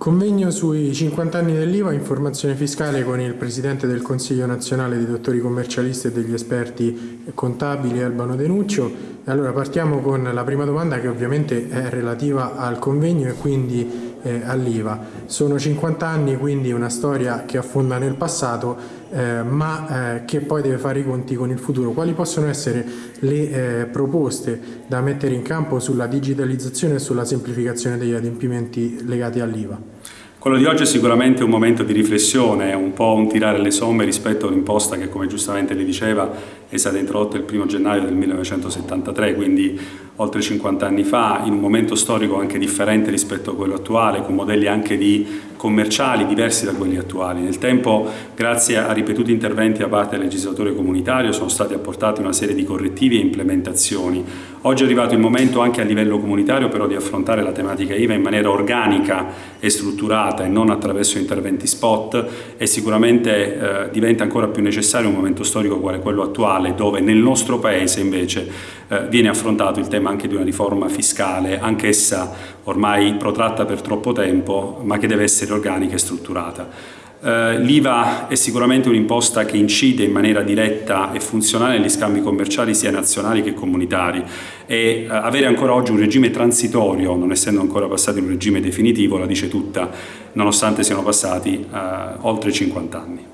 Convegno sui 50 anni dell'IVA, informazione fiscale con il Presidente del Consiglio nazionale dei dottori commercialisti e degli esperti contabili Albano Denuccio. Allora partiamo con la prima domanda che ovviamente è relativa al convegno e quindi eh, all'IVA. Sono 50 anni, quindi una storia che affonda nel passato, eh, ma eh, che poi deve fare i conti con il futuro. Quali possono essere le eh, proposte da mettere in campo sulla digitalizzazione e sulla semplificazione degli adempimenti legati all'IVA? Quello di oggi è sicuramente un momento di riflessione, un po' un tirare le somme rispetto a un'imposta che, come giustamente lei diceva, è stata introdotta il 1 gennaio del 1973, quindi oltre 50 anni fa, in un momento storico anche differente rispetto a quello attuale, con modelli anche di commerciali diversi da quelli attuali. Nel tempo, grazie a ripetuti interventi da parte del legislatore comunitario, sono stati apportati una serie di correttivi e implementazioni. Oggi è arrivato il momento anche a livello comunitario però di affrontare la tematica IVA in maniera organica e strutturata e non attraverso interventi spot e sicuramente eh, diventa ancora più necessario un momento storico quale quello attuale dove nel nostro Paese invece eh, viene affrontato il tema anche di una riforma fiscale, anch'essa ormai protratta per troppo tempo, ma che deve essere organica e strutturata. Uh, L'IVA è sicuramente un'imposta che incide in maniera diretta e funzionale negli scambi commerciali sia nazionali che comunitari e uh, avere ancora oggi un regime transitorio, non essendo ancora passati in un regime definitivo, la dice tutta, nonostante siano passati uh, oltre 50 anni.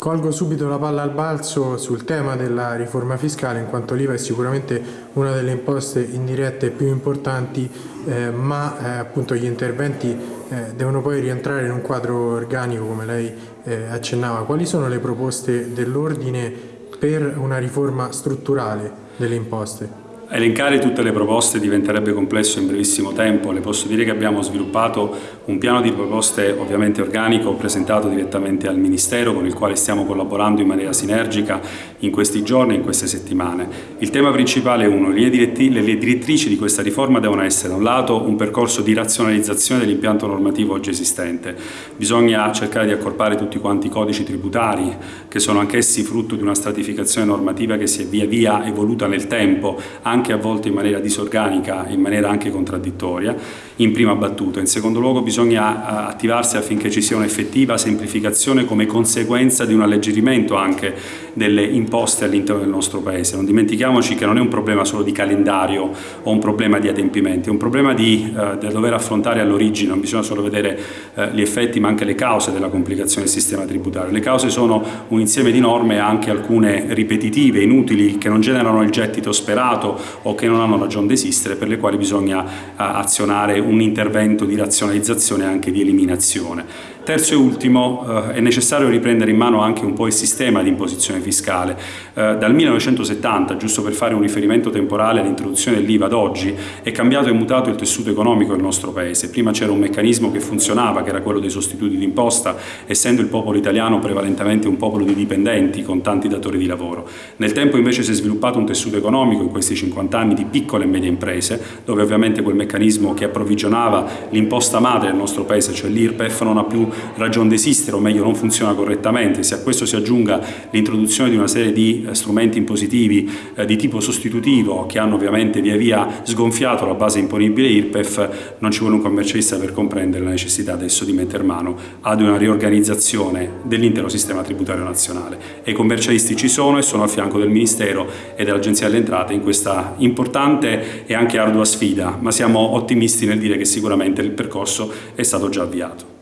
Colgo subito la palla al balzo sul tema della riforma fiscale, in quanto l'IVA è sicuramente una delle imposte indirette più importanti, eh, ma eh, appunto gli interventi eh, devono poi rientrare in un quadro organico, come lei eh, accennava. Quali sono le proposte dell'ordine per una riforma strutturale delle imposte? Elencare tutte le proposte diventerebbe complesso in brevissimo tempo, le posso dire che abbiamo sviluppato un piano di proposte ovviamente organico presentato direttamente al Ministero con il quale stiamo collaborando in maniera sinergica in questi giorni e in queste settimane. Il tema principale è uno, le direttrici di questa riforma devono essere da un lato un percorso di razionalizzazione dell'impianto normativo oggi esistente, bisogna cercare di accorpare tutti quanti i codici tributari che sono anch'essi frutto di una stratificazione normativa che si è via via evoluta nel tempo, anche a volte in maniera disorganica, in maniera anche contraddittoria, in prima battuta. In secondo luogo bisogna eh, attivarsi affinché ci sia un'effettiva semplificazione come conseguenza di un alleggerimento anche delle imposte all'interno del nostro Paese. Non dimentichiamoci che non è un problema solo di calendario o un problema di adempimenti, è un problema di, eh, da dover affrontare all'origine, non bisogna solo vedere eh, gli effetti ma anche le cause della complicazione del sistema tributario. Le cause sono un insieme di norme, anche alcune ripetitive, inutili, che non generano il gettito sperato o che non hanno ragione di esistere per le quali bisogna eh, azionare un intervento di razionalizzazione e anche di eliminazione. Terzo e ultimo, eh, è necessario riprendere in mano anche un po' il sistema di imposizione fiscale. Eh, dal 1970, giusto per fare un riferimento temporale all'introduzione dell'IVA ad oggi, è cambiato e mutato il tessuto economico del nostro Paese. Prima c'era un meccanismo che funzionava, che era quello dei sostituti d'imposta, essendo il popolo italiano prevalentemente un popolo di dipendenti con tanti datori di lavoro. Nel tempo invece si è sviluppato un tessuto economico in questi 50 anni di piccole e medie imprese, dove ovviamente quel meccanismo che approvvigionava l'imposta madre del nostro Paese, cioè l'IRPEF, non ha più ragione di esistere, o meglio non funziona correttamente. Se a questo si aggiunga l'introduzione di una serie di eh, strumenti impositivi eh, di tipo sostitutivo che hanno ovviamente via via sgonfiato la base imponibile IRPEF, non ci vuole un commercialista per comprendere la necessità adesso di mettere mano ad una riorganizzazione dell'intero sistema tributario nazionale. E i commercialisti ci sono e sono a fianco del Ministero e dell'Agenzia delle Entrate in questa importante e anche ardua sfida, ma siamo ottimisti nel dire che sicuramente il percorso è stato già avviato.